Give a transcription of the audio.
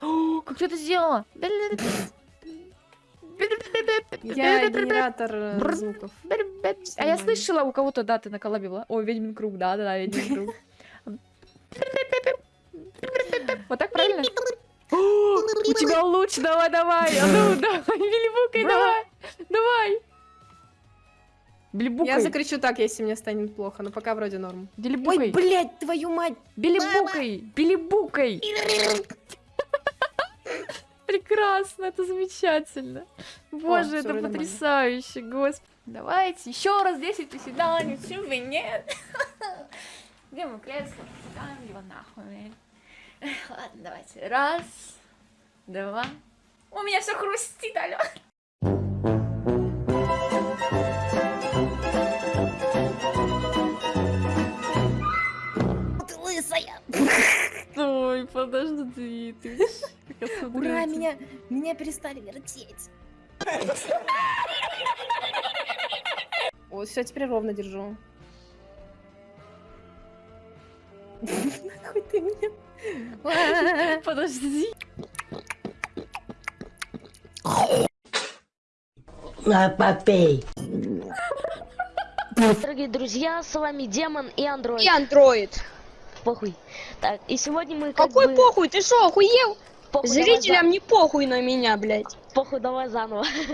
О, Как ты это сделала? Я генератор э, звуков. А я слышала, у кого-то, да, ты наколобила. Ой, ведьмин круг, да, да, да, ведьмин круг. Вот так правильно? О, У тебя луч, давай, давай. А ну, давай, Билибукай, Бра. давай. Давай. Я закричу так, если мне станет плохо, но пока вроде норм. Ой, Билибукай, блядь, твою мать! Билибукай, Билибукай. Прекрасно, это замечательно. Боже, всё, это нормально. потрясающе, господи. Давайте еще раз 10 приседаний, почему бы нет? Где мой кресло? Кидаем его нахуй. Ладно, давайте. Раз, два. У меня все хрустит, алё. Ты лысая! Ой, подожди, ты. Ура, меня, меня перестали вертеть. Вот, все, теперь ровно держу. Нахуй ты меня. Подожди. На, попей. Дорогие друзья, с вами Демон и Андроид. И андроид. Похуй. Так, и сегодня мы как Какой бы... похуй, ты что, охуел? Похуй, давай Зрителям не похуй на меня, блядь. Похуй, давай заново.